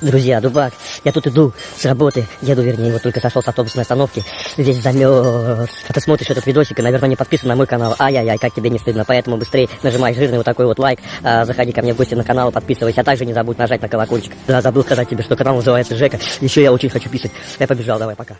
Друзья, дубак, я тут иду с работы, еду, вернее, вот только сошел с автобусной остановки, весь замерз. А ты смотришь этот видосик и, наверное, не подписан на мой канал. Ай-яй-яй, как тебе не стыдно, поэтому быстрее нажимай жирный вот такой вот лайк, а, заходи ко мне в гости на канал, подписывайся, а также не забудь нажать на колокольчик. Да, забыл сказать тебе, что канал называется Жека, еще я очень хочу писать. Я побежал, давай, пока.